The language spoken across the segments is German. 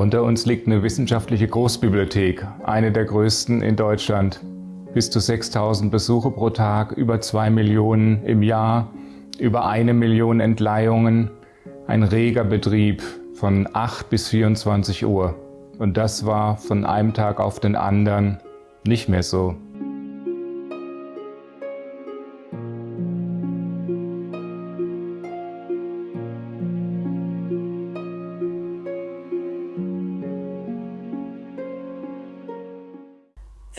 Unter uns liegt eine wissenschaftliche Großbibliothek, eine der größten in Deutschland. Bis zu 6000 Besuche pro Tag, über 2 Millionen im Jahr, über eine Million Entleihungen, ein reger Betrieb von 8 bis 24 Uhr. Und das war von einem Tag auf den anderen nicht mehr so.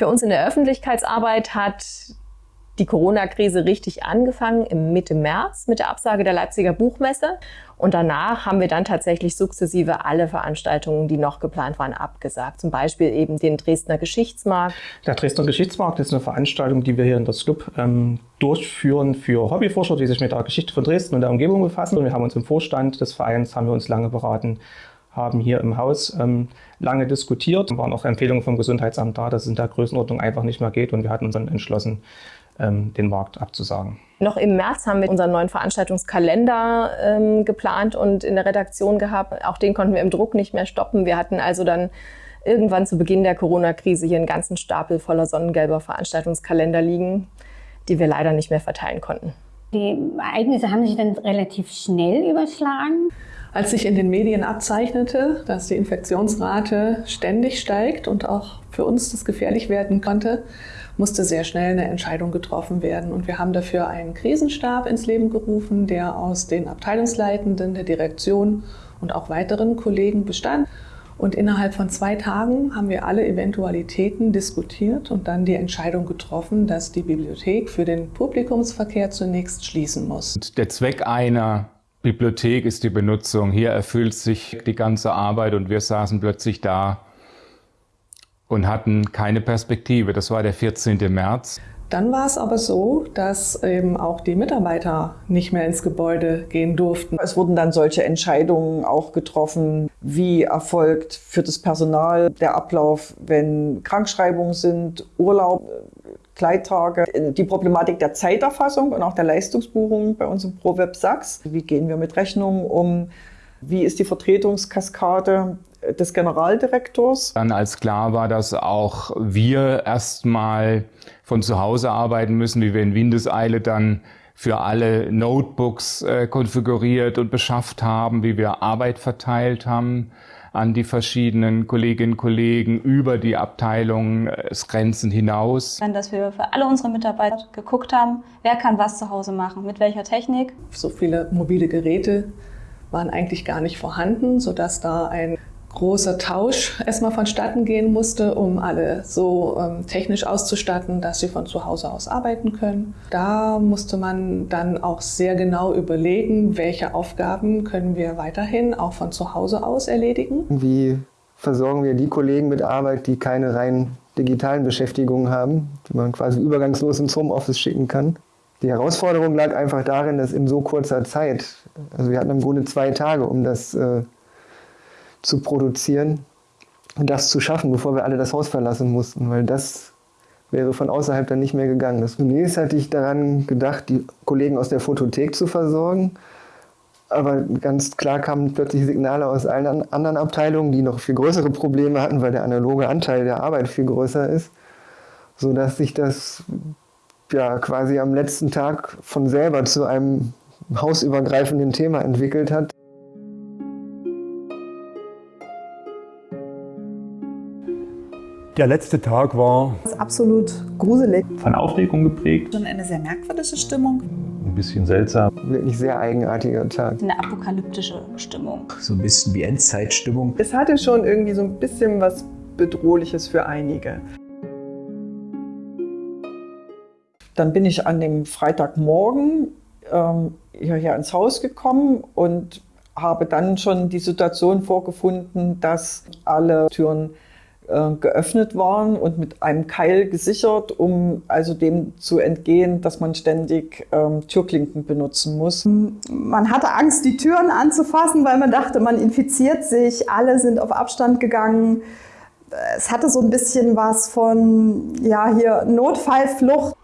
Für uns in der Öffentlichkeitsarbeit hat die Corona-Krise richtig angefangen im Mitte März mit der Absage der Leipziger Buchmesse. Und danach haben wir dann tatsächlich sukzessive alle Veranstaltungen, die noch geplant waren, abgesagt. Zum Beispiel eben den Dresdner Geschichtsmarkt. Der Dresdner Geschichtsmarkt ist eine Veranstaltung, die wir hier in der SLUB ähm, durchführen für Hobbyforscher, die sich mit der Geschichte von Dresden und der Umgebung befassen. Und wir haben uns im Vorstand des Vereins, haben wir uns lange beraten, haben hier im Haus ähm, lange diskutiert, waren auch Empfehlungen vom Gesundheitsamt da, dass es in der Größenordnung einfach nicht mehr geht und wir hatten uns dann entschlossen, ähm, den Markt abzusagen. Noch im März haben wir unseren neuen Veranstaltungskalender ähm, geplant und in der Redaktion gehabt. Auch den konnten wir im Druck nicht mehr stoppen. Wir hatten also dann irgendwann zu Beginn der Corona-Krise hier einen ganzen Stapel voller sonnengelber Veranstaltungskalender liegen, die wir leider nicht mehr verteilen konnten. Die Ereignisse haben sich dann relativ schnell überschlagen. Als sich in den Medien abzeichnete, dass die Infektionsrate ständig steigt und auch für uns das gefährlich werden konnte, musste sehr schnell eine Entscheidung getroffen werden. Und wir haben dafür einen Krisenstab ins Leben gerufen, der aus den Abteilungsleitenden, der Direktion und auch weiteren Kollegen bestand. Und innerhalb von zwei Tagen haben wir alle Eventualitäten diskutiert und dann die Entscheidung getroffen, dass die Bibliothek für den Publikumsverkehr zunächst schließen muss. Der Zweck einer Bibliothek ist die Benutzung. Hier erfüllt sich die ganze Arbeit und wir saßen plötzlich da und hatten keine Perspektive. Das war der 14. März. Dann war es aber so, dass eben auch die Mitarbeiter nicht mehr ins Gebäude gehen durften. Es wurden dann solche Entscheidungen auch getroffen, wie erfolgt für das Personal der Ablauf, wenn Krankschreibungen sind, Urlaub, Gleittage, die Problematik der Zeiterfassung und auch der Leistungsbuchung bei uns im ProWeb Sachs. Wie gehen wir mit Rechnungen um? Wie ist die Vertretungskaskade des Generaldirektors. Dann als klar war, dass auch wir erstmal von zu Hause arbeiten müssen, wie wir in Windeseile dann für alle Notebooks äh, konfiguriert und beschafft haben, wie wir Arbeit verteilt haben an die verschiedenen Kolleginnen und Kollegen über die Abteilungsgrenzen äh, hinaus. Dann, dass wir für alle unsere Mitarbeiter geguckt haben, wer kann was zu Hause machen, mit welcher Technik. So viele mobile Geräte waren eigentlich gar nicht vorhanden, sodass da ein großer Tausch erstmal vonstatten gehen musste, um alle so ähm, technisch auszustatten, dass sie von zu Hause aus arbeiten können. Da musste man dann auch sehr genau überlegen, welche Aufgaben können wir weiterhin auch von zu Hause aus erledigen. Wie versorgen wir die Kollegen mit Arbeit, die keine rein digitalen Beschäftigungen haben, die man quasi übergangslos ins Homeoffice schicken kann? Die Herausforderung lag einfach darin, dass in so kurzer Zeit, also wir hatten im Grunde zwei Tage, um das äh, zu produzieren und das zu schaffen, bevor wir alle das Haus verlassen mussten, weil das wäre von außerhalb dann nicht mehr gegangen. Zunächst hatte ich daran gedacht, die Kollegen aus der Fotothek zu versorgen, aber ganz klar kamen plötzlich Signale aus allen anderen Abteilungen, die noch viel größere Probleme hatten, weil der analoge Anteil der Arbeit viel größer ist, sodass sich das ja quasi am letzten Tag von selber zu einem hausübergreifenden Thema entwickelt hat. Der letzte Tag war absolut gruselig. Von Aufregung geprägt. Schon eine sehr merkwürdige Stimmung. Ein bisschen seltsam. Wirklich sehr eigenartiger Tag. Eine apokalyptische Stimmung. So ein bisschen wie Endzeitstimmung. Es hatte schon irgendwie so ein bisschen was Bedrohliches für einige. Dann bin ich an dem Freitagmorgen ähm, hierher ins Haus gekommen und habe dann schon die Situation vorgefunden, dass alle Türen äh, geöffnet waren und mit einem Keil gesichert, um also dem zu entgehen, dass man ständig ähm, Türklinken benutzen muss. Man hatte Angst, die Türen anzufassen, weil man dachte, man infiziert sich. Alle sind auf Abstand gegangen. Es hatte so ein bisschen was von, ja, hier Notfallflucht.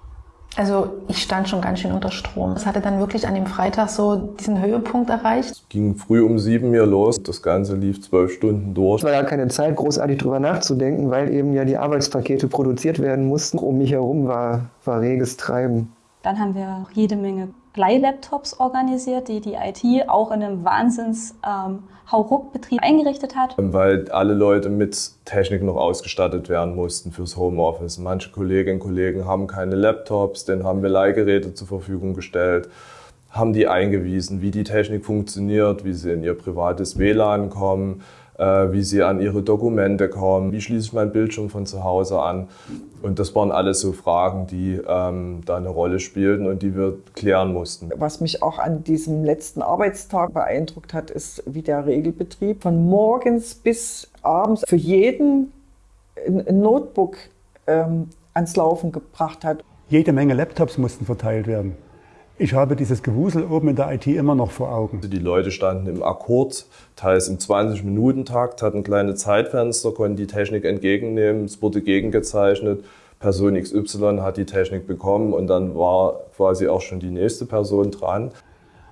Also ich stand schon ganz schön unter Strom. Es hatte dann wirklich an dem Freitag so diesen Höhepunkt erreicht. Es ging früh um sieben hier los. Das Ganze lief zwölf Stunden durch. Es war ja keine Zeit, großartig drüber nachzudenken, weil eben ja die Arbeitspakete produziert werden mussten. Um mich herum war, war reges Treiben. Dann haben wir jede Menge Leihlaptops organisiert, die die IT auch in einem Wahnsinns ähm, Hauruck-Betrieb eingerichtet hat. Weil alle Leute mit Technik noch ausgestattet werden mussten fürs Homeoffice. Manche Kolleginnen und Kollegen haben keine Laptops, denen haben wir Leihgeräte zur Verfügung gestellt, haben die eingewiesen, wie die Technik funktioniert, wie sie in ihr privates WLAN kommen, wie sie an ihre Dokumente kommen, wie schließe ich mein Bildschirm von zu Hause an. Und das waren alles so Fragen, die ähm, da eine Rolle spielten und die wir klären mussten. Was mich auch an diesem letzten Arbeitstag beeindruckt hat, ist, wie der Regelbetrieb von morgens bis abends für jeden ein Notebook ähm, ans Laufen gebracht hat. Jede Menge Laptops mussten verteilt werden. Ich habe dieses Gewusel oben in der IT immer noch vor Augen. Die Leute standen im Akkord, teils im 20-Minuten-Takt, hatten kleine Zeitfenster, konnten die Technik entgegennehmen, es wurde gegengezeichnet. Person XY hat die Technik bekommen und dann war quasi auch schon die nächste Person dran.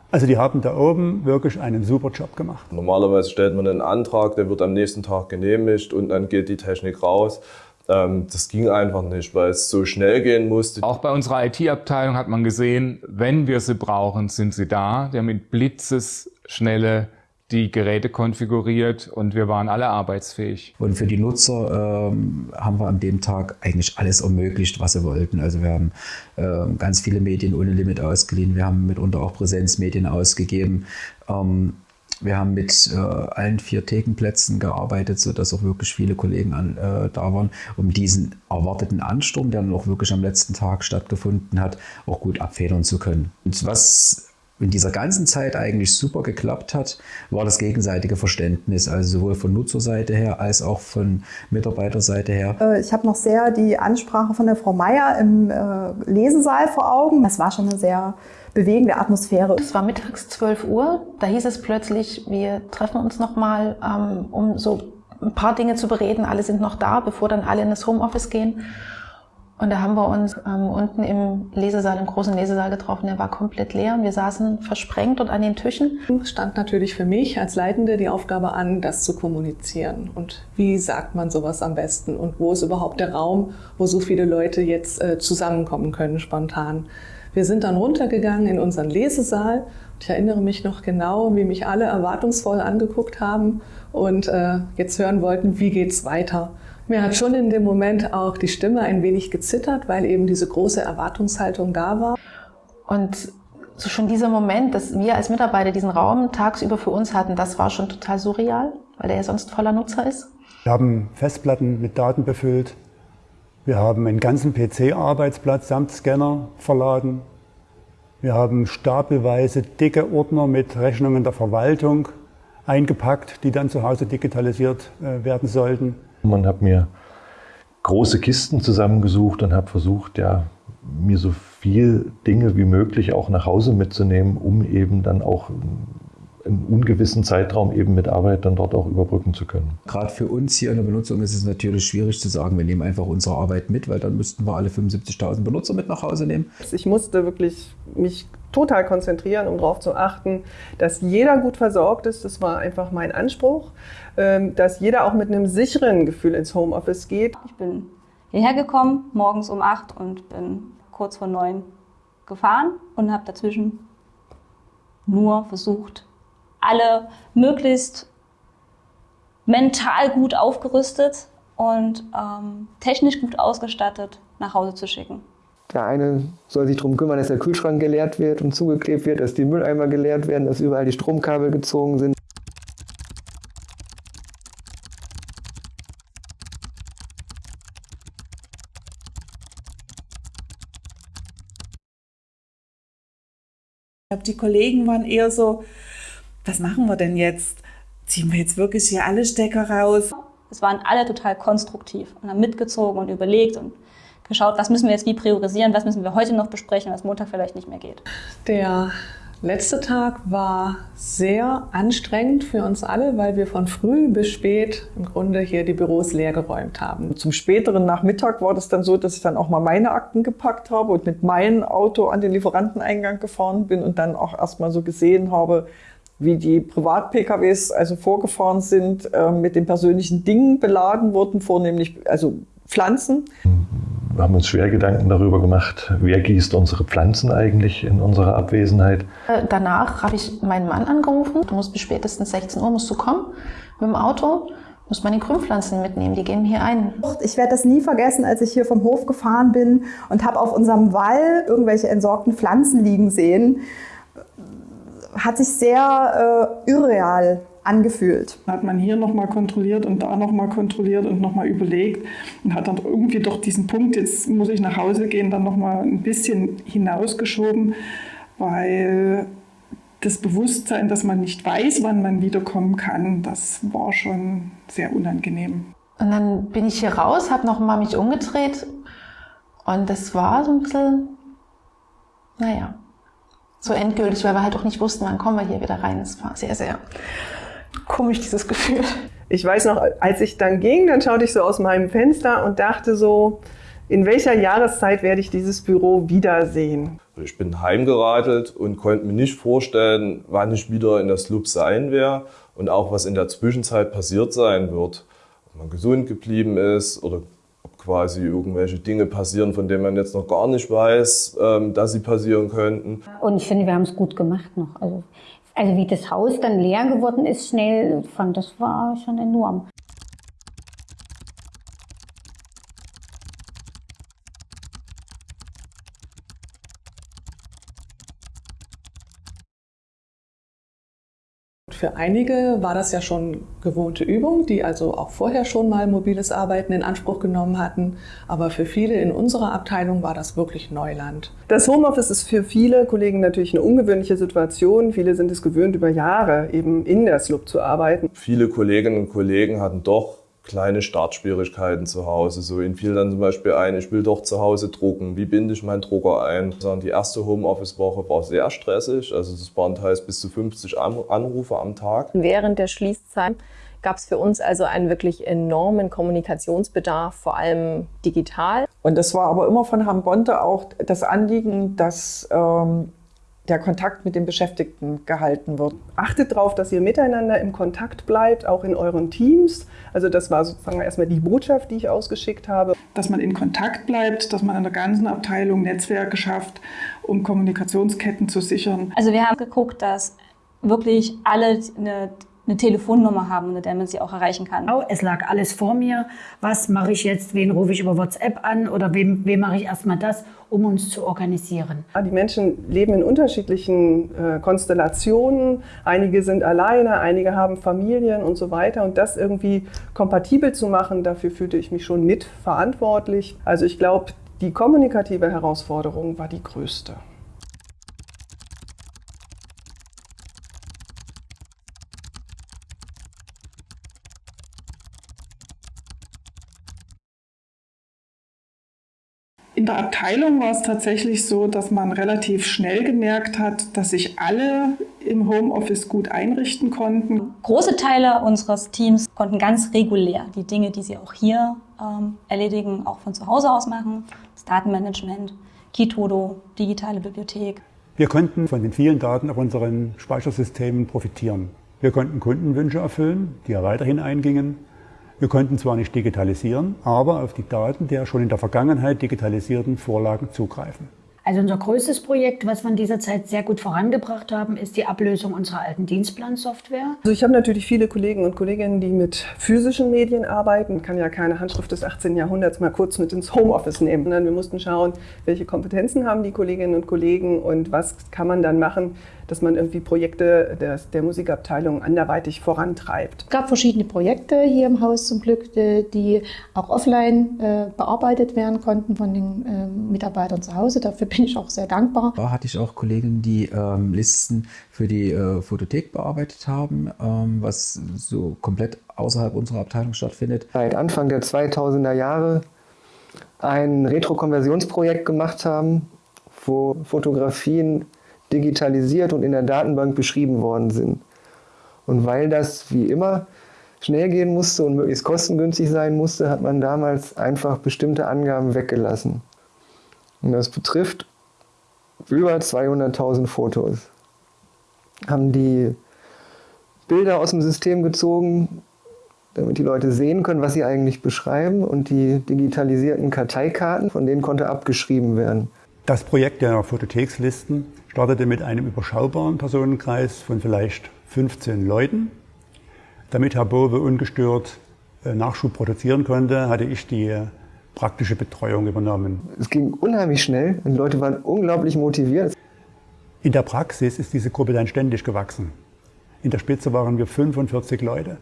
Also die haben da oben wirklich einen super Job gemacht. Normalerweise stellt man einen Antrag, der wird am nächsten Tag genehmigt und dann geht die Technik raus. Ähm, das ging einfach nicht, weil es so schnell gehen musste. Auch bei unserer IT-Abteilung hat man gesehen, wenn wir sie brauchen, sind sie da. Der mit Blitzesschnelle die Geräte konfiguriert und wir waren alle arbeitsfähig. Und für die Nutzer ähm, haben wir an dem Tag eigentlich alles ermöglicht, was sie wollten. Also wir haben ähm, ganz viele Medien ohne Limit ausgeliehen, wir haben mitunter auch Präsenzmedien ausgegeben. Ähm, wir haben mit äh, allen vier Thekenplätzen gearbeitet, sodass auch wirklich viele Kollegen an, äh, da waren, um diesen erwarteten Ansturm, der dann auch wirklich am letzten Tag stattgefunden hat, auch gut abfedern zu können. Und was in dieser ganzen Zeit eigentlich super geklappt hat, war das gegenseitige Verständnis, also sowohl von Nutzerseite her als auch von Mitarbeiterseite her. Äh, ich habe noch sehr die Ansprache von der Frau Meier im äh, Lesesaal vor Augen. Das war schon eine sehr bewegende Atmosphäre. Es war mittags 12 Uhr, da hieß es plötzlich, wir treffen uns nochmal, ähm, um so ein paar Dinge zu bereden. Alle sind noch da, bevor dann alle in das Homeoffice gehen. Und da haben wir uns ähm, unten im Lesesaal, im großen Lesesaal getroffen. Der war komplett leer und wir saßen versprengt und an den Tischen. Es stand natürlich für mich als Leitende die Aufgabe an, das zu kommunizieren. Und wie sagt man sowas am besten? Und wo ist überhaupt der Raum, wo so viele Leute jetzt äh, zusammenkommen können spontan? Wir sind dann runtergegangen in unseren Lesesaal. Ich erinnere mich noch genau, wie mich alle erwartungsvoll angeguckt haben und äh, jetzt hören wollten, wie geht's weiter. Mir hat schon in dem Moment auch die Stimme ein wenig gezittert, weil eben diese große Erwartungshaltung da war. Und so schon dieser Moment, dass wir als Mitarbeiter diesen Raum tagsüber für uns hatten, das war schon total surreal, weil der ja sonst voller Nutzer ist. Wir haben Festplatten mit Daten befüllt. Wir haben einen ganzen PC-Arbeitsplatz samt Scanner verladen. Wir haben stapelweise dicke Ordner mit Rechnungen der Verwaltung eingepackt, die dann zu Hause digitalisiert äh, werden sollten. Man hat mir große Kisten zusammengesucht und habe versucht, ja, mir so viel Dinge wie möglich auch nach Hause mitzunehmen, um eben dann auch einen ungewissen Zeitraum eben mit Arbeit dann dort auch überbrücken zu können. Gerade für uns hier in der Benutzung ist es natürlich schwierig zu sagen, wir nehmen einfach unsere Arbeit mit, weil dann müssten wir alle 75.000 Benutzer mit nach Hause nehmen. Ich musste wirklich mich total konzentrieren, um darauf zu achten, dass jeder gut versorgt ist. Das war einfach mein Anspruch, ähm, dass jeder auch mit einem sicheren Gefühl ins Homeoffice geht. Ich bin hierher gekommen, morgens um 8 und bin kurz vor 9 gefahren und habe dazwischen nur versucht, alle möglichst mental gut aufgerüstet und ähm, technisch gut ausgestattet nach Hause zu schicken. Der eine soll sich darum kümmern, dass der Kühlschrank geleert wird und zugeklebt wird, dass die Mülleimer geleert werden, dass überall die Stromkabel gezogen sind. Die Kollegen waren eher so, was machen wir denn jetzt? Ziehen wir jetzt wirklich hier alle Stecker raus? Es waren alle total konstruktiv und haben mitgezogen und überlegt und geschaut, was müssen wir jetzt wie priorisieren, was müssen wir heute noch besprechen, was Montag vielleicht nicht mehr geht. Der Letzter Tag war sehr anstrengend für uns alle, weil wir von früh bis spät im Grunde hier die Büros leergeräumt haben. Zum späteren Nachmittag war das dann so, dass ich dann auch mal meine Akten gepackt habe und mit meinem Auto an den Lieferanteneingang gefahren bin und dann auch erstmal so gesehen habe, wie die Privat-PKWs also vorgefahren sind, äh, mit den persönlichen Dingen beladen wurden, vornehmlich also Pflanzen. Wir haben uns schwer Gedanken darüber gemacht, wer gießt unsere Pflanzen eigentlich in unserer Abwesenheit. Äh, danach habe ich meinen Mann angerufen. Du musst bis spätestens 16 Uhr musst du kommen mit dem Auto. Muss man die Grünpflanzen mitnehmen, die gehen hier ein. Ich werde das nie vergessen, als ich hier vom Hof gefahren bin und habe auf unserem Wall irgendwelche entsorgten Pflanzen liegen sehen. Hat sich sehr äh, irreal angefühlt. Hat man hier nochmal kontrolliert und da nochmal kontrolliert und nochmal überlegt und hat dann irgendwie doch diesen Punkt, jetzt muss ich nach Hause gehen, dann nochmal ein bisschen hinausgeschoben, weil das Bewusstsein, dass man nicht weiß, wann man wiederkommen kann, das war schon sehr unangenehm. Und dann bin ich hier raus, habe nochmal mich umgedreht und das war so ein bisschen, naja, so endgültig, weil wir halt auch nicht wussten, wann kommen wir hier wieder rein. Es war sehr, sehr komisch, dieses Gefühl. Ich weiß noch, als ich dann ging, dann schaute ich so aus meinem Fenster und dachte so, in welcher Jahreszeit werde ich dieses Büro wiedersehen? Ich bin heimgeradelt und konnte mir nicht vorstellen, wann ich wieder in das Loop sein werde und auch was in der Zwischenzeit passiert sein wird. Ob man gesund geblieben ist oder quasi irgendwelche Dinge passieren, von denen man jetzt noch gar nicht weiß, ähm, dass sie passieren könnten. Und ich finde, wir haben es gut gemacht noch. Also also wie das Haus dann leer geworden ist schnell, fand das war schon enorm. Für einige war das ja schon gewohnte Übung, die also auch vorher schon mal mobiles Arbeiten in Anspruch genommen hatten. Aber für viele in unserer Abteilung war das wirklich Neuland. Das Homeoffice ist für viele Kollegen natürlich eine ungewöhnliche Situation. Viele sind es gewöhnt, über Jahre eben in der SLUB zu arbeiten. Viele Kolleginnen und Kollegen hatten doch kleine Startschwierigkeiten zu Hause. So ihnen fiel dann zum Beispiel ein, ich will doch zu Hause drucken. Wie binde ich meinen Drucker ein? Die erste Homeoffice-Woche war sehr stressig. Also das waren teils bis zu 50 Anrufe am Tag. Während der Schließzeit gab es für uns also einen wirklich enormen Kommunikationsbedarf, vor allem digital. Und das war aber immer von Herrn Bonte auch das Anliegen, dass ähm, der Kontakt mit den Beschäftigten gehalten wird. Achtet darauf, dass ihr miteinander im Kontakt bleibt, auch in euren Teams. Also das war sozusagen erstmal die Botschaft, die ich ausgeschickt habe. Dass man in Kontakt bleibt, dass man in der ganzen Abteilung Netzwerke schafft, um Kommunikationsketten zu sichern. Also wir haben geguckt, dass wirklich alle eine eine Telefonnummer haben, unter der man sie auch erreichen kann. Oh, es lag alles vor mir. Was mache ich jetzt? Wen rufe ich über WhatsApp an? Oder wem, wem mache ich erstmal das, um uns zu organisieren? Die Menschen leben in unterschiedlichen äh, Konstellationen. Einige sind alleine, einige haben Familien und so weiter. Und das irgendwie kompatibel zu machen, dafür fühlte ich mich schon mitverantwortlich. Also ich glaube, die kommunikative Herausforderung war die größte. In der Abteilung war es tatsächlich so, dass man relativ schnell gemerkt hat, dass sich alle im Homeoffice gut einrichten konnten. Große Teile unseres Teams konnten ganz regulär die Dinge, die sie auch hier ähm, erledigen, auch von zu Hause aus machen. Das Datenmanagement, Kitodo, digitale Bibliothek. Wir konnten von den vielen Daten auf unseren Speichersystemen profitieren. Wir konnten Kundenwünsche erfüllen, die ja weiterhin eingingen. Wir konnten zwar nicht digitalisieren, aber auf die Daten der schon in der Vergangenheit digitalisierten Vorlagen zugreifen. Also unser größtes Projekt, was wir in dieser Zeit sehr gut vorangebracht haben, ist die Ablösung unserer alten Dienstplansoftware. Also ich habe natürlich viele Kollegen und Kolleginnen, die mit physischen Medien arbeiten. Ich kann ja keine Handschrift des 18. Jahrhunderts mal kurz mit ins Homeoffice nehmen. Sondern wir mussten schauen, welche Kompetenzen haben die Kolleginnen und Kollegen und was kann man dann machen, dass man irgendwie Projekte der, der Musikabteilung anderweitig vorantreibt. Es gab verschiedene Projekte hier im Haus zum Glück, die auch offline äh, bearbeitet werden konnten von den äh, Mitarbeitern zu Hause. Dafür bin ich auch sehr dankbar. Da hatte ich auch Kollegen, die ähm, Listen für die äh, Fotothek bearbeitet haben, ähm, was so komplett außerhalb unserer Abteilung stattfindet. Seit Anfang der 2000er Jahre ein Retro-Konversionsprojekt gemacht haben, wo Fotografien digitalisiert und in der Datenbank beschrieben worden sind. Und weil das wie immer schnell gehen musste und möglichst kostengünstig sein musste, hat man damals einfach bestimmte Angaben weggelassen. Und das betrifft über 200.000 Fotos. Haben die Bilder aus dem System gezogen, damit die Leute sehen können, was sie eigentlich beschreiben. Und die digitalisierten Karteikarten, von denen konnte abgeschrieben werden. Das Projekt der Fotothekslisten startete mit einem überschaubaren Personenkreis von vielleicht 15 Leuten. Damit Herr Bowe ungestört äh, Nachschub produzieren konnte, hatte ich die praktische Betreuung übernommen. Es ging unheimlich schnell und die Leute waren unglaublich motiviert. In der Praxis ist diese Gruppe dann ständig gewachsen. In der Spitze waren wir 45 Leute.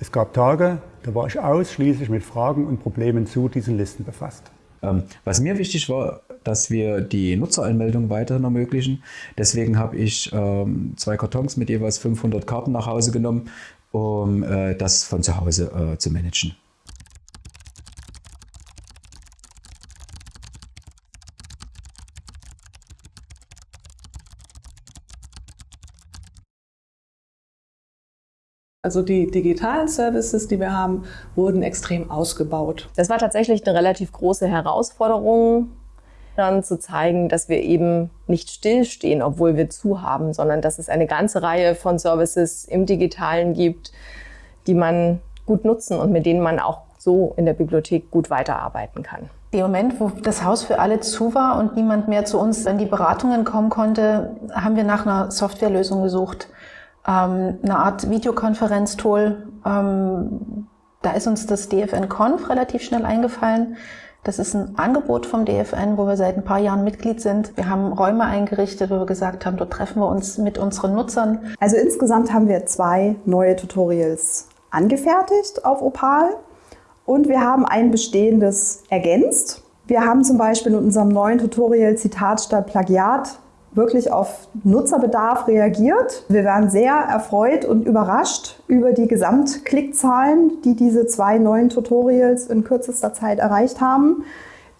Es gab Tage, da war ich ausschließlich mit Fragen und Problemen zu diesen Listen befasst. Ähm, was mir wichtig war, dass wir die Nutzeranmeldung weiterhin ermöglichen. Deswegen habe ich ähm, zwei Kartons mit jeweils 500 Karten nach Hause genommen, um äh, das von zu Hause äh, zu managen. Also die digitalen Services, die wir haben, wurden extrem ausgebaut. Das war tatsächlich eine relativ große Herausforderung, dann zu zeigen, dass wir eben nicht stillstehen, obwohl wir zu haben, sondern dass es eine ganze Reihe von Services im Digitalen gibt, die man gut nutzen und mit denen man auch so in der Bibliothek gut weiterarbeiten kann. Im Moment, wo das Haus für alle zu war und niemand mehr zu uns in die Beratungen kommen konnte, haben wir nach einer Softwarelösung gesucht ähm, eine Art Videokonferenztool. Ähm, da ist uns das DFN Conf relativ schnell eingefallen. Das ist ein Angebot vom DFN, wo wir seit ein paar Jahren Mitglied sind. Wir haben Räume eingerichtet, wo wir gesagt haben, dort treffen wir uns mit unseren Nutzern. Also insgesamt haben wir zwei neue Tutorials angefertigt auf Opal und wir haben ein bestehendes ergänzt. Wir haben zum Beispiel in unserem neuen Tutorial Zitat statt Plagiat wirklich auf Nutzerbedarf reagiert. Wir waren sehr erfreut und überrascht über die Gesamtklickzahlen, die diese zwei neuen Tutorials in kürzester Zeit erreicht haben.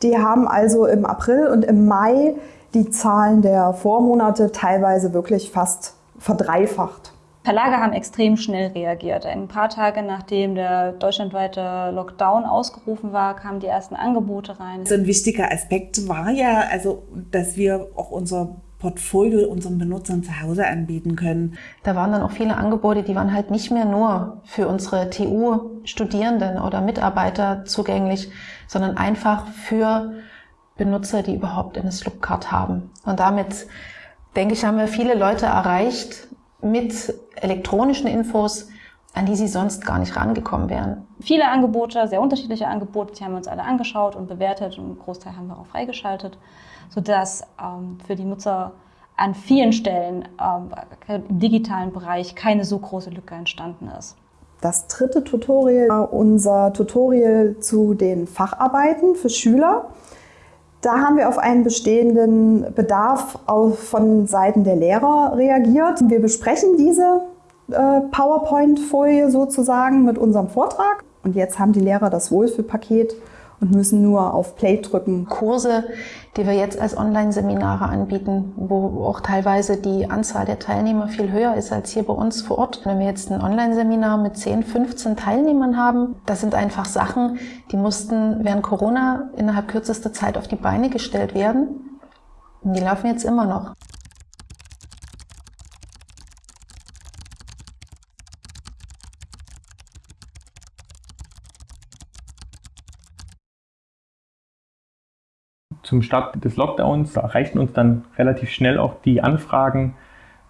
Die haben also im April und im Mai die Zahlen der Vormonate teilweise wirklich fast verdreifacht. Verlage haben extrem schnell reagiert. Ein paar Tage nachdem der deutschlandweite Lockdown ausgerufen war, kamen die ersten Angebote rein. So ein wichtiger Aspekt war ja, also, dass wir auch unser Portfolio unseren Benutzern zu Hause anbieten können. Da waren dann auch viele Angebote, die waren halt nicht mehr nur für unsere TU-Studierenden oder Mitarbeiter zugänglich, sondern einfach für Benutzer, die überhaupt eine Slupcard haben. Und damit, denke ich, haben wir viele Leute erreicht mit elektronischen Infos, an die sie sonst gar nicht rangekommen wären. Viele Angebote, sehr unterschiedliche Angebote, die haben wir uns alle angeschaut und bewertet und einen Großteil haben wir auch freigeschaltet sodass ähm, für die Nutzer an vielen Stellen ähm, im digitalen Bereich keine so große Lücke entstanden ist. Das dritte Tutorial war unser Tutorial zu den Facharbeiten für Schüler. Da haben wir auf einen bestehenden Bedarf von Seiten der Lehrer reagiert. Wir besprechen diese äh, PowerPoint-Folie sozusagen mit unserem Vortrag. Und jetzt haben die Lehrer das Wohlfühlpaket und müssen nur auf Play drücken. Kurse, die wir jetzt als Online-Seminare anbieten, wo auch teilweise die Anzahl der Teilnehmer viel höher ist als hier bei uns vor Ort. Wenn wir jetzt ein Online-Seminar mit 10, 15 Teilnehmern haben, das sind einfach Sachen, die mussten während Corona innerhalb kürzester Zeit auf die Beine gestellt werden. Und die laufen jetzt immer noch. Zum Start des Lockdowns erreichten uns dann relativ schnell auch die Anfragen,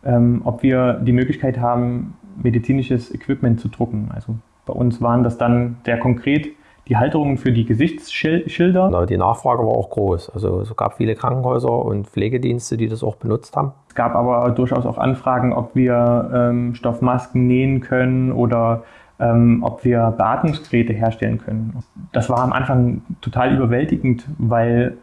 ähm, ob wir die Möglichkeit haben, medizinisches Equipment zu drucken. Also bei uns waren das dann sehr konkret die Halterungen für die Gesichtsschilder. Die Nachfrage war auch groß. Also es gab viele Krankenhäuser und Pflegedienste, die das auch benutzt haben. Es gab aber durchaus auch Anfragen, ob wir ähm, Stoffmasken nähen können oder ähm, ob wir Beatmungsgeräte herstellen können. Das war am Anfang total überwältigend, weil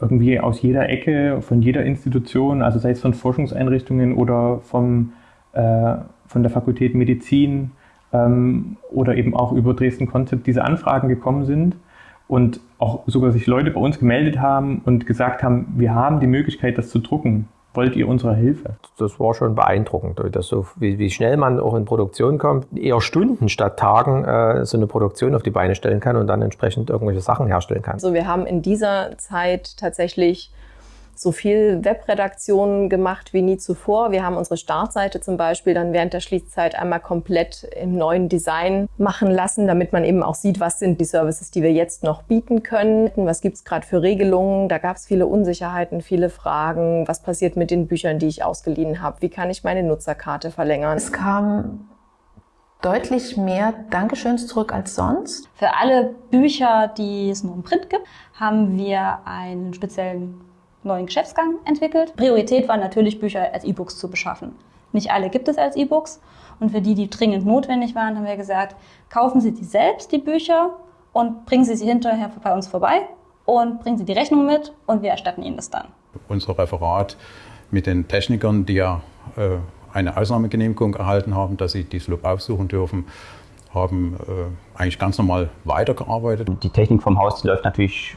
irgendwie aus jeder Ecke, von jeder Institution, also sei es von Forschungseinrichtungen oder vom, äh, von der Fakultät Medizin ähm, oder eben auch über Dresden Konzept diese Anfragen gekommen sind und auch sogar sich Leute bei uns gemeldet haben und gesagt haben, wir haben die Möglichkeit, das zu drucken. Wollt ihr unsere Hilfe? Das war schon beeindruckend, dass so, wie, wie schnell man auch in Produktion kommt, eher Stunden statt Tagen äh, so eine Produktion auf die Beine stellen kann und dann entsprechend irgendwelche Sachen herstellen kann. Also wir haben in dieser Zeit tatsächlich so viel Webredaktion gemacht wie nie zuvor. Wir haben unsere Startseite zum Beispiel dann während der Schließzeit einmal komplett im neuen Design machen lassen, damit man eben auch sieht, was sind die Services, die wir jetzt noch bieten können. Was gibt es gerade für Regelungen? Da gab es viele Unsicherheiten, viele Fragen. Was passiert mit den Büchern, die ich ausgeliehen habe? Wie kann ich meine Nutzerkarte verlängern? Es kam deutlich mehr Dankeschöns zurück als sonst. Für alle Bücher, die es nur im Print gibt, haben wir einen speziellen neuen Geschäftsgang entwickelt. Priorität war natürlich, Bücher als E-Books zu beschaffen. Nicht alle gibt es als E-Books. Und für die, die dringend notwendig waren, haben wir gesagt, kaufen Sie die selbst, die Bücher, und bringen Sie sie hinterher bei uns vorbei und bringen Sie die Rechnung mit und wir erstatten Ihnen das dann. Unser Referat mit den Technikern, die ja äh, eine Ausnahmegenehmigung erhalten haben, dass sie die Sloop aufsuchen dürfen, haben äh, eigentlich ganz normal weitergearbeitet. Die Technik vom Haus die läuft natürlich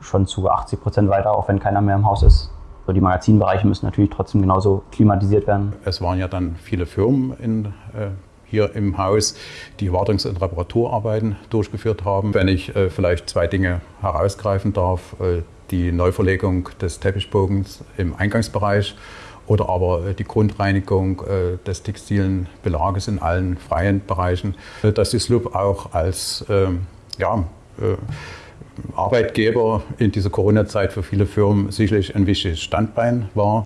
schon zu 80 Prozent weiter, auch wenn keiner mehr im Haus ist. So die Magazinbereiche müssen natürlich trotzdem genauso klimatisiert werden. Es waren ja dann viele Firmen in, äh, hier im Haus, die Wartungs- und Reparaturarbeiten durchgeführt haben. Wenn ich äh, vielleicht zwei Dinge herausgreifen darf, äh, die Neuverlegung des Teppichbogens im Eingangsbereich oder aber äh, die Grundreinigung äh, des textilen Belages in allen freien Bereichen, äh, dass die SLUB auch als ähm, ja, Arbeitgeber in dieser Corona-Zeit für viele Firmen sicherlich ein wichtiges Standbein war.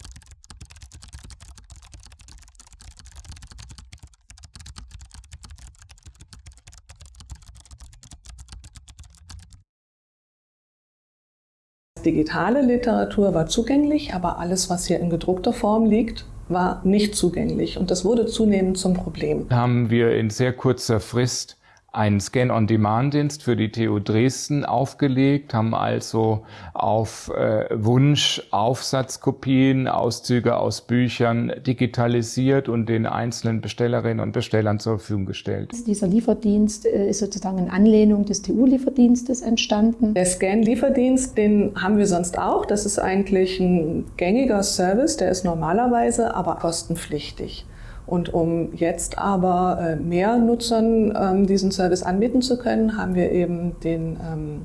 Digitale Literatur war zugänglich, aber alles, was hier in gedruckter Form liegt, war nicht zugänglich. Und das wurde zunehmend zum Problem. Haben wir in sehr kurzer Frist einen Scan-on-Demand-Dienst für die TU Dresden aufgelegt, haben also auf äh, Wunsch Aufsatzkopien, Auszüge aus Büchern digitalisiert und den einzelnen Bestellerinnen und Bestellern zur Verfügung gestellt. Dieser Lieferdienst äh, ist sozusagen in Anlehnung des TU-Lieferdienstes entstanden. Der Scan-Lieferdienst, den haben wir sonst auch. Das ist eigentlich ein gängiger Service, der ist normalerweise aber kostenpflichtig. Und um jetzt aber äh, mehr Nutzern ähm, diesen Service anbieten zu können, haben wir eben den ähm,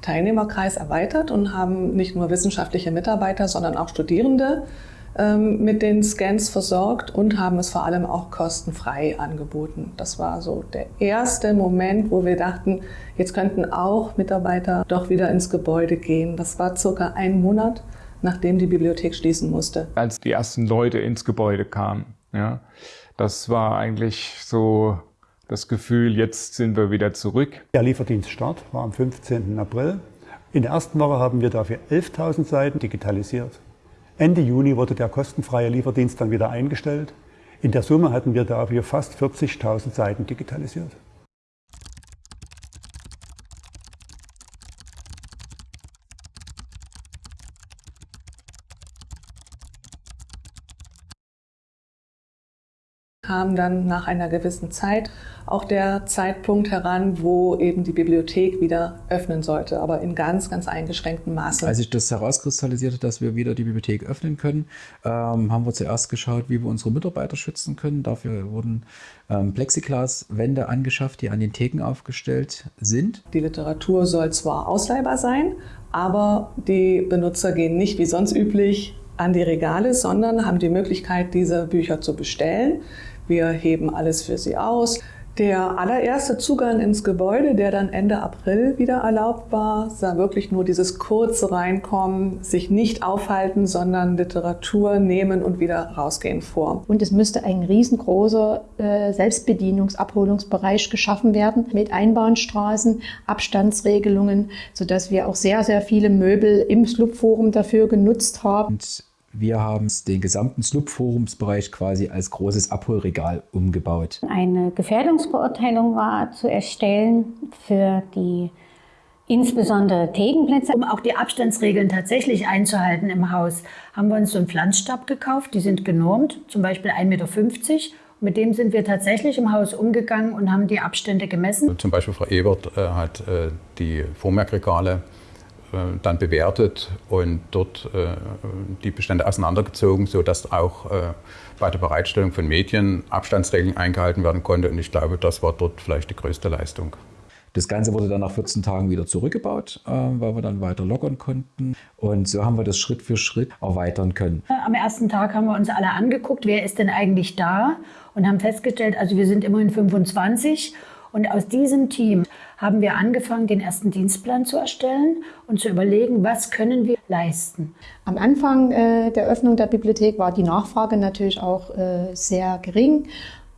Teilnehmerkreis erweitert und haben nicht nur wissenschaftliche Mitarbeiter, sondern auch Studierende ähm, mit den Scans versorgt und haben es vor allem auch kostenfrei angeboten. Das war so der erste Moment, wo wir dachten, jetzt könnten auch Mitarbeiter doch wieder ins Gebäude gehen. Das war circa ein Monat, nachdem die Bibliothek schließen musste. Als die ersten Leute ins Gebäude kamen. Ja, das war eigentlich so das Gefühl, jetzt sind wir wieder zurück. Der Lieferdienststart war am 15. April. In der ersten Woche haben wir dafür 11.000 Seiten digitalisiert. Ende Juni wurde der kostenfreie Lieferdienst dann wieder eingestellt. In der Summe hatten wir dafür fast 40.000 Seiten digitalisiert. Kam dann nach einer gewissen Zeit auch der Zeitpunkt heran, wo eben die Bibliothek wieder öffnen sollte, aber in ganz, ganz eingeschränktem Maße. Als sich das herauskristallisierte, dass wir wieder die Bibliothek öffnen können, ähm, haben wir zuerst geschaut, wie wir unsere Mitarbeiter schützen können. Dafür wurden ähm, Plexiglaswände angeschafft, die an den Theken aufgestellt sind. Die Literatur soll zwar ausleihbar sein, aber die Benutzer gehen nicht wie sonst üblich an die Regale, sondern haben die Möglichkeit, diese Bücher zu bestellen. Wir heben alles für sie aus. Der allererste Zugang ins Gebäude, der dann Ende April wieder erlaubt war, sah wirklich nur dieses kurze Reinkommen, sich nicht aufhalten, sondern Literatur nehmen und wieder rausgehen vor. Und es müsste ein riesengroßer äh, Selbstbedienungsabholungsbereich geschaffen werden mit Einbahnstraßen, Abstandsregelungen, sodass wir auch sehr, sehr viele Möbel im Slub-Forum dafür genutzt haben. Und wir haben den gesamten Slub-Forumsbereich quasi als großes Abholregal umgebaut. Eine Gefährdungsbeurteilung war zu erstellen für die insbesondere Tegenplätze. Um auch die Abstandsregeln tatsächlich einzuhalten im Haus, haben wir uns so einen Pflanzstab gekauft. Die sind genormt, zum Beispiel 1,50 Meter. Mit dem sind wir tatsächlich im Haus umgegangen und haben die Abstände gemessen. Zum Beispiel Frau Ebert äh, hat äh, die Vormerkregale äh, dann bewertet und dort äh, die Bestände auseinandergezogen, sodass auch äh, bei der Bereitstellung von Medien Abstandsregeln eingehalten werden konnte. Und ich glaube, das war dort vielleicht die größte Leistung. Das Ganze wurde dann nach 14 Tagen wieder zurückgebaut, äh, weil wir dann weiter lockern konnten. Und so haben wir das Schritt für Schritt erweitern können. Am ersten Tag haben wir uns alle angeguckt, wer ist denn eigentlich da? Und haben festgestellt, also wir sind immerhin 25. Und aus diesem Team haben wir angefangen, den ersten Dienstplan zu erstellen und zu überlegen, was können wir leisten. Am Anfang äh, der Öffnung der Bibliothek war die Nachfrage natürlich auch äh, sehr gering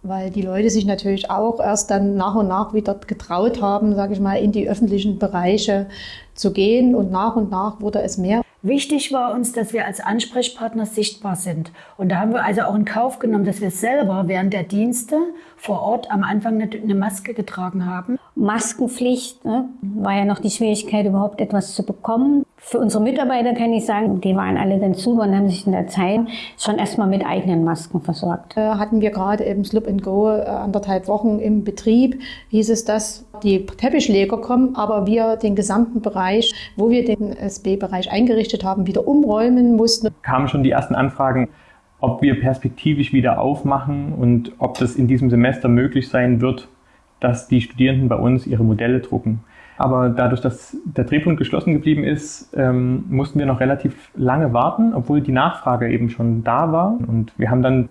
weil die Leute sich natürlich auch erst dann nach und nach wieder getraut haben, sage ich mal, in die öffentlichen Bereiche zu gehen und nach und nach wurde es mehr. Wichtig war uns, dass wir als Ansprechpartner sichtbar sind. Und da haben wir also auch in Kauf genommen, dass wir selber während der Dienste vor Ort am Anfang eine Maske getragen haben. Maskenpflicht ne, war ja noch die Schwierigkeit, überhaupt etwas zu bekommen. Für unsere Mitarbeiter kann ich sagen, die waren alle dann zu und haben sich in der Zeit schon erstmal mit eigenen Masken versorgt. Äh, hatten wir gerade eben Slip and Go äh, anderthalb Wochen im Betrieb, hieß es, dass die Teppichleger kommen, aber wir den gesamten Bereich, wo wir den SB-Bereich eingerichtet haben, wieder umräumen mussten. Kamen schon die ersten Anfragen, ob wir perspektivisch wieder aufmachen und ob das in diesem Semester möglich sein wird, dass die Studierenden bei uns ihre Modelle drucken. Aber dadurch, dass der Drehpunkt geschlossen geblieben ist, ähm, mussten wir noch relativ lange warten, obwohl die Nachfrage eben schon da war. Und wir haben dann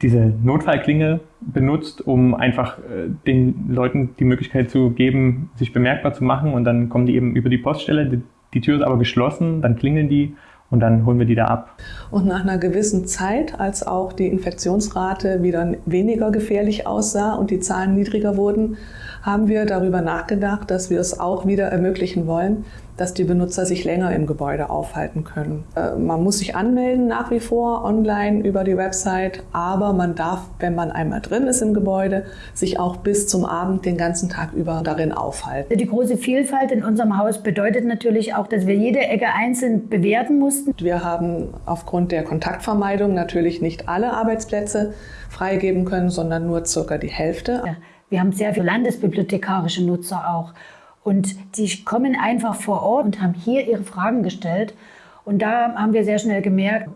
diese Notfallklinge benutzt, um einfach äh, den Leuten die Möglichkeit zu geben, sich bemerkbar zu machen. Und dann kommen die eben über die Poststelle. Die, die Tür ist aber geschlossen, dann klingeln die und dann holen wir die da ab. Und nach einer gewissen Zeit, als auch die Infektionsrate wieder weniger gefährlich aussah und die Zahlen niedriger wurden, haben wir darüber nachgedacht, dass wir es auch wieder ermöglichen wollen, dass die Benutzer sich länger im Gebäude aufhalten können. Äh, man muss sich anmelden nach wie vor online über die Website, aber man darf, wenn man einmal drin ist im Gebäude, sich auch bis zum Abend den ganzen Tag über darin aufhalten. Die große Vielfalt in unserem Haus bedeutet natürlich auch, dass wir jede Ecke einzeln bewerten mussten. Wir haben aufgrund der Kontaktvermeidung natürlich nicht alle Arbeitsplätze freigeben können, sondern nur circa die Hälfte. Ja. Wir haben sehr viele landesbibliothekarische Nutzer auch. Und die kommen einfach vor Ort und haben hier ihre Fragen gestellt. Und da haben wir sehr schnell gemerkt,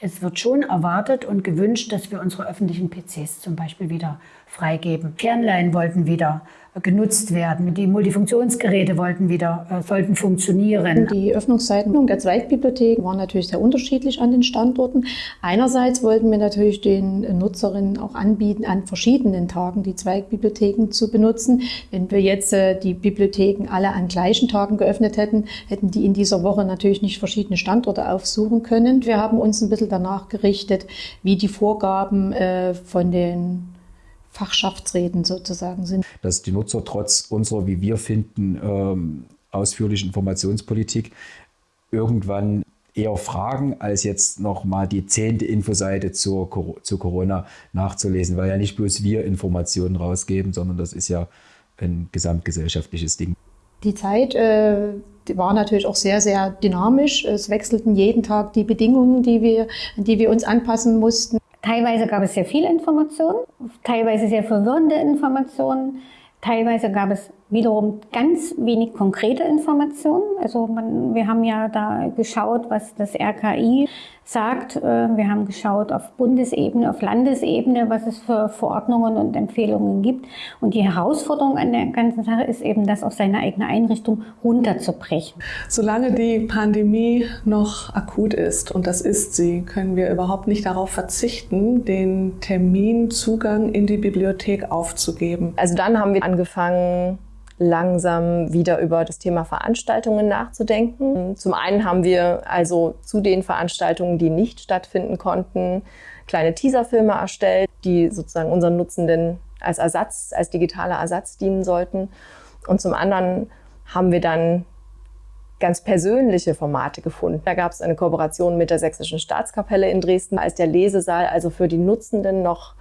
es wird schon erwartet und gewünscht, dass wir unsere öffentlichen PCs zum Beispiel wieder freigeben. Fernleihen wollten wieder genutzt werden. Die Multifunktionsgeräte wollten wieder, äh, sollten funktionieren. Die Öffnungszeiten der Zweigbibliothek waren natürlich sehr unterschiedlich an den Standorten. Einerseits wollten wir natürlich den Nutzerinnen auch anbieten, an verschiedenen Tagen die Zweigbibliotheken zu benutzen. Wenn wir jetzt äh, die Bibliotheken alle an gleichen Tagen geöffnet hätten, hätten die in dieser Woche natürlich nicht verschiedene Standorte aufsuchen können. Wir haben uns ein bisschen danach gerichtet, wie die Vorgaben äh, von den Fachschaftsreden sozusagen sind. Dass die Nutzer trotz unserer, wie wir finden, ähm, ausführlichen Informationspolitik irgendwann eher fragen, als jetzt nochmal die zehnte Infoseite zur, zu Corona nachzulesen, weil ja nicht bloß wir Informationen rausgeben, sondern das ist ja ein gesamtgesellschaftliches Ding. Die Zeit äh, die war natürlich auch sehr, sehr dynamisch. Es wechselten jeden Tag die Bedingungen, die wir, an die wir uns anpassen mussten. Teilweise gab es sehr viele Informationen, teilweise sehr verwirrende Informationen, teilweise gab es wiederum ganz wenig konkrete Informationen. Also man, wir haben ja da geschaut, was das RKI sagt. Äh, wir haben geschaut auf Bundesebene, auf Landesebene, was es für Verordnungen und Empfehlungen gibt. Und die Herausforderung an der ganzen Sache ist eben, das auf seine eigene Einrichtung runterzubrechen. Solange die Pandemie noch akut ist, und das ist sie, können wir überhaupt nicht darauf verzichten, den Terminzugang in die Bibliothek aufzugeben. Also dann haben wir angefangen, langsam wieder über das Thema Veranstaltungen nachzudenken. Zum einen haben wir also zu den Veranstaltungen, die nicht stattfinden konnten, kleine Teaserfilme erstellt, die sozusagen unseren Nutzenden als Ersatz, als digitaler Ersatz dienen sollten. Und zum anderen haben wir dann ganz persönliche Formate gefunden. Da gab es eine Kooperation mit der Sächsischen Staatskapelle in Dresden, als der Lesesaal also für die Nutzenden noch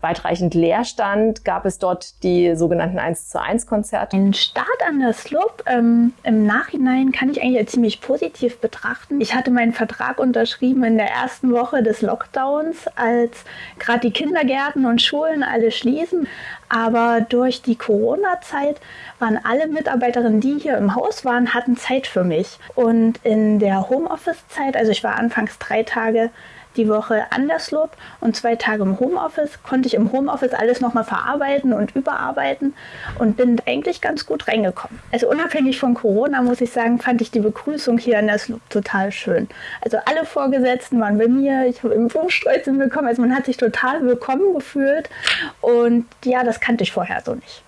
weitreichend Leerstand, gab es dort die sogenannten 1 zu 1 Konzerte. Ein Start an der Slope ähm, im Nachhinein kann ich eigentlich ziemlich positiv betrachten. Ich hatte meinen Vertrag unterschrieben in der ersten Woche des Lockdowns, als gerade die Kindergärten und Schulen alle schließen. Aber durch die Corona-Zeit waren alle Mitarbeiterinnen, die hier im Haus waren, hatten Zeit für mich. Und in der Homeoffice-Zeit, also ich war anfangs drei Tage die Woche an der Slope und zwei Tage im Homeoffice, konnte ich im Homeoffice alles nochmal verarbeiten und überarbeiten und bin eigentlich ganz gut reingekommen. Also unabhängig von Corona muss ich sagen, fand ich die Begrüßung hier an der Slope total schön. Also alle Vorgesetzten waren bei mir, ich habe im Blumenstreuzeln bekommen, also man hat sich total willkommen gefühlt und ja, das kannte ich vorher so nicht.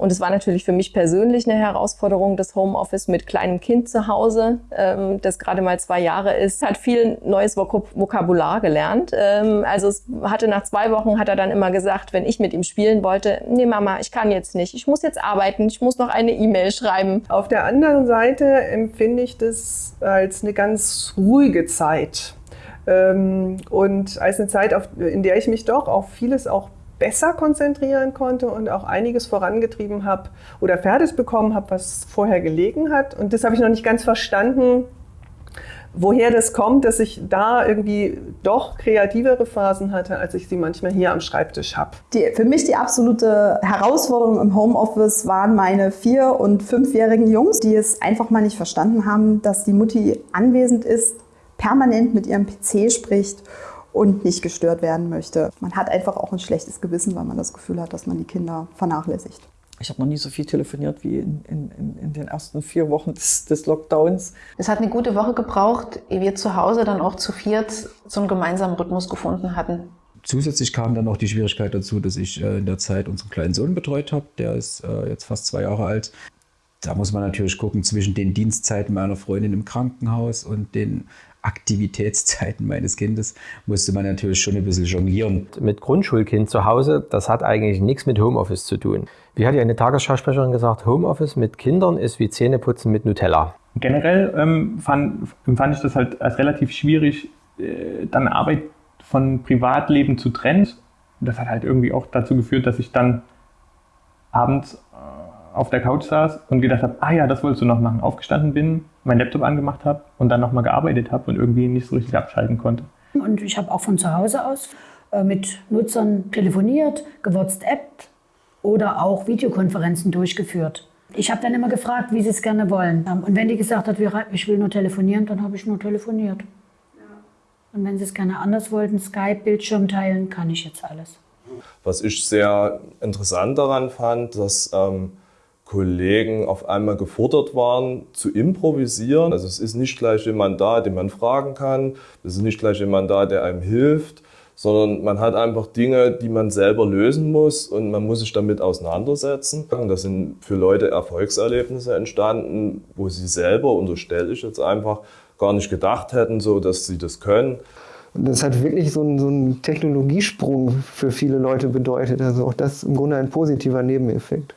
Und es war natürlich für mich persönlich eine Herausforderung, das Homeoffice mit kleinem Kind zu Hause, ähm, das gerade mal zwei Jahre ist, hat viel neues Vok Vokabular gelernt. Ähm, also es hatte nach zwei Wochen hat er dann immer gesagt, wenn ich mit ihm spielen wollte, nee Mama, ich kann jetzt nicht, ich muss jetzt arbeiten, ich muss noch eine E-Mail schreiben. Auf der anderen Seite empfinde ich das als eine ganz ruhige Zeit. Ähm, und als eine Zeit, in der ich mich doch auf vieles auch besser konzentrieren konnte und auch einiges vorangetrieben habe oder fertig bekommen habe, was vorher gelegen hat. Und das habe ich noch nicht ganz verstanden, woher das kommt, dass ich da irgendwie doch kreativere Phasen hatte, als ich sie manchmal hier am Schreibtisch habe. für mich die absolute Herausforderung im Homeoffice waren meine vier- und fünfjährigen Jungs, die es einfach mal nicht verstanden haben, dass die Mutti anwesend ist, permanent mit ihrem PC spricht und nicht gestört werden möchte. Man hat einfach auch ein schlechtes Gewissen, weil man das Gefühl hat, dass man die Kinder vernachlässigt. Ich habe noch nie so viel telefoniert wie in, in, in den ersten vier Wochen des, des, Lockdowns. Es hat eine gute Woche gebraucht, ehe wir zu Hause dann auch zu viert so einen gemeinsamen Rhythmus gefunden hatten. Zusätzlich kam dann noch die Schwierigkeit dazu, dass ich äh, in der Zeit unseren kleinen Sohn betreut habe. Der ist äh, jetzt fast zwei Jahre alt. Da muss man natürlich gucken zwischen den Dienstzeiten meiner Freundin im Krankenhaus und den Aktivitätszeiten meines Kindes musste man natürlich schon ein bisschen jonglieren. Mit Grundschulkind zu Hause, das hat eigentlich nichts mit Homeoffice zu tun. Wie hat ja eine Tagesschausprecherin gesagt, Homeoffice mit Kindern ist wie Zähneputzen mit Nutella. Generell ähm, fand, empfand ich das halt als relativ schwierig, äh, dann Arbeit von Privatleben zu trennen. Und das hat halt irgendwie auch dazu geführt, dass ich dann abends auf der Couch saß und gedacht habe, ah ja, das wolltest du noch machen. Aufgestanden bin, meinen Laptop angemacht habe und dann nochmal gearbeitet habe und irgendwie nicht so richtig abschalten konnte. Und ich habe auch von zu Hause aus äh, mit Nutzern telefoniert, gewhatsappt oder auch Videokonferenzen durchgeführt. Ich habe dann immer gefragt, wie sie es gerne wollen. Und wenn die gesagt hat, ich will nur telefonieren, dann habe ich nur telefoniert. Und wenn sie es gerne anders wollten, Skype, Bildschirm teilen, kann ich jetzt alles. Was ich sehr interessant daran fand, dass ähm, Kollegen auf einmal gefordert waren, zu improvisieren. Also es ist nicht gleich jemand da, den man fragen kann. Es ist nicht gleich jemand da, der einem hilft, sondern man hat einfach Dinge, die man selber lösen muss und man muss sich damit auseinandersetzen. Da sind für Leute Erfolgserlebnisse entstanden, wo sie selber, unterstelle ich jetzt einfach, gar nicht gedacht hätten, so dass sie das können. Und das hat wirklich so einen, so einen Technologiesprung für viele Leute bedeutet. Also auch das im Grunde ein positiver Nebeneffekt.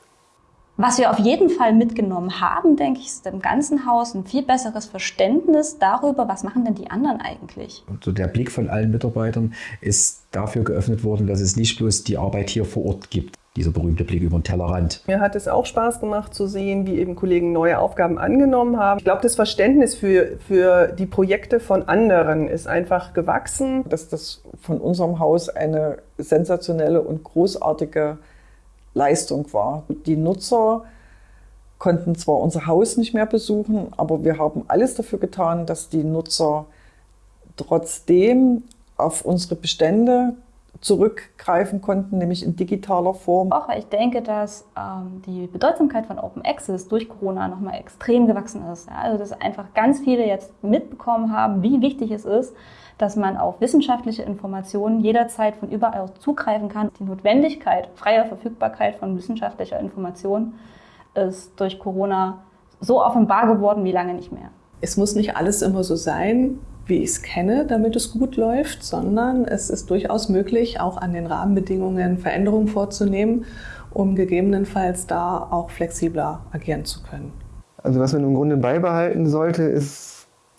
Was wir auf jeden Fall mitgenommen haben, denke ich, ist im ganzen Haus ein viel besseres Verständnis darüber, was machen denn die anderen eigentlich. Und so der Blick von allen Mitarbeitern ist dafür geöffnet worden, dass es nicht bloß die Arbeit hier vor Ort gibt. Dieser berühmte Blick über den Tellerrand. Mir hat es auch Spaß gemacht zu sehen, wie eben Kollegen neue Aufgaben angenommen haben. Ich glaube, das Verständnis für, für die Projekte von anderen ist einfach gewachsen. Dass das von unserem Haus eine sensationelle und großartige Leistung war. Die Nutzer konnten zwar unser Haus nicht mehr besuchen, aber wir haben alles dafür getan, dass die Nutzer trotzdem auf unsere Bestände zurückgreifen konnten, nämlich in digitaler Form. Auch weil ich denke, dass ähm, die Bedeutsamkeit von Open Access durch Corona nochmal extrem gewachsen ist. Ja? Also dass einfach ganz viele jetzt mitbekommen haben, wie wichtig es ist, dass man auf wissenschaftliche Informationen jederzeit von überall aus zugreifen kann. Die Notwendigkeit freier Verfügbarkeit von wissenschaftlicher Information ist durch Corona so offenbar geworden wie lange nicht mehr. Es muss nicht alles immer so sein, wie ich es kenne, damit es gut läuft, sondern es ist durchaus möglich, auch an den Rahmenbedingungen Veränderungen vorzunehmen um gegebenenfalls da auch flexibler agieren zu können. Also was man im Grunde beibehalten sollte, ist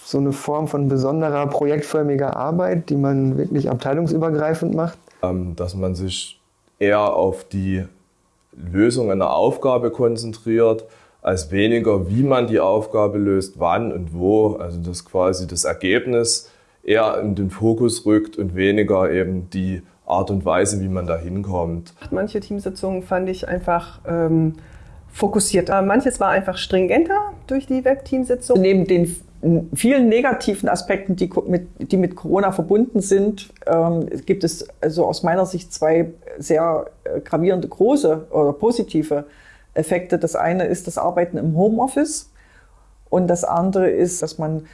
so eine Form von besonderer projektförmiger Arbeit, die man wirklich abteilungsübergreifend macht. Ähm, dass man sich eher auf die Lösung einer Aufgabe konzentriert, als weniger, wie man die Aufgabe löst, wann und wo. Also dass quasi das Ergebnis eher in den Fokus rückt und weniger eben die Art und Weise, wie man da hinkommt. Manche Teamsitzungen fand ich einfach ähm, fokussiert. Manches war einfach stringenter durch die Webteamsitzung. Neben den vielen negativen Aspekten, die mit, die mit Corona verbunden sind, ähm, gibt es also aus meiner Sicht zwei sehr äh, gravierende große oder positive Effekte. Das eine ist das Arbeiten im Homeoffice und das andere ist, dass man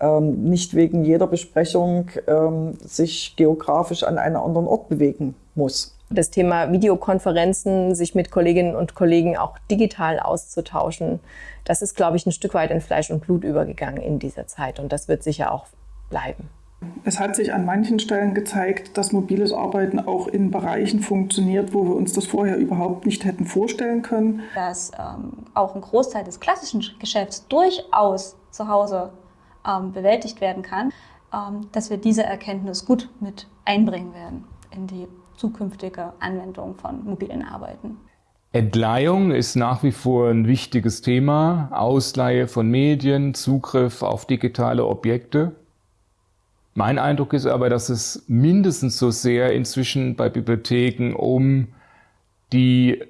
ähm, nicht wegen jeder Besprechung ähm, sich geografisch an einen anderen Ort bewegen muss. Das Thema Videokonferenzen, sich mit Kolleginnen und Kollegen auch digital auszutauschen, das ist, glaube ich, ein Stück weit in Fleisch und Blut übergegangen in dieser Zeit und das wird sicher auch bleiben. Es hat sich an manchen Stellen gezeigt, dass mobiles Arbeiten auch in Bereichen funktioniert, wo wir uns das vorher überhaupt nicht hätten vorstellen können. Dass ähm, auch ein Großteil des klassischen Geschäfts durchaus zu Hause ähm, bewältigt werden kann, ähm, dass wir diese Erkenntnis gut mit einbringen werden in die zukünftige Anwendung von mobilen Arbeiten. Entleihung ist nach wie vor ein wichtiges Thema. Ausleihe von Medien, Zugriff auf digitale Objekte. Mein Eindruck ist aber, dass es mindestens so sehr inzwischen bei Bibliotheken um die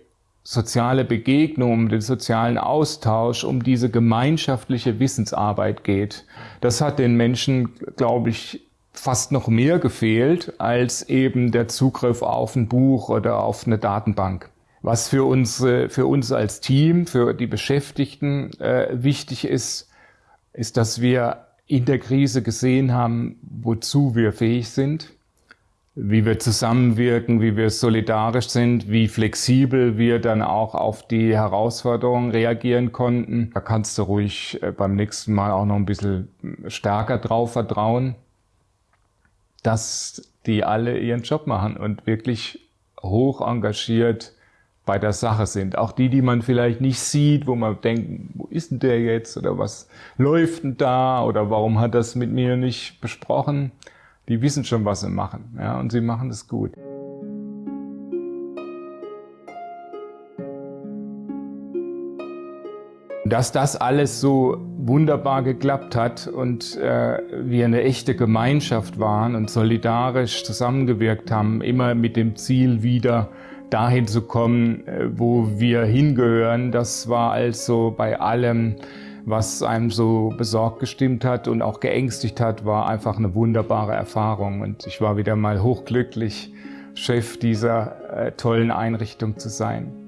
soziale Begegnung, um den sozialen Austausch, um diese gemeinschaftliche Wissensarbeit geht. Das hat den Menschen, glaube ich, fast noch mehr gefehlt als eben der Zugriff auf ein Buch oder auf eine Datenbank. Was für uns, für uns als Team, für die Beschäftigten äh, wichtig ist, ist, dass wir in der Krise gesehen haben, wozu wir fähig sind wie wir zusammenwirken, wie wir solidarisch sind, wie flexibel wir dann auch auf die Herausforderungen reagieren konnten. Da kannst du ruhig äh, beim nächsten Mal auch noch ein bisschen stärker drauf vertrauen, dass die alle ihren Job machen und wirklich hoch engagiert bei der Sache sind. Auch die, die man vielleicht nicht sieht, wo man denkt, wo ist denn der jetzt oder was läuft denn da oder warum hat das mit mir nicht besprochen? die wissen schon, was sie machen. Ja, und sie machen es gut. Dass das alles so wunderbar geklappt hat und äh, wir eine echte Gemeinschaft waren und solidarisch zusammengewirkt haben, immer mit dem Ziel wieder dahin zu kommen, äh, wo wir hingehören, das war also bei allem was einem so besorgt gestimmt hat und auch geängstigt hat, war einfach eine wunderbare Erfahrung. Und ich war wieder mal hochglücklich, Chef dieser äh, tollen Einrichtung zu sein.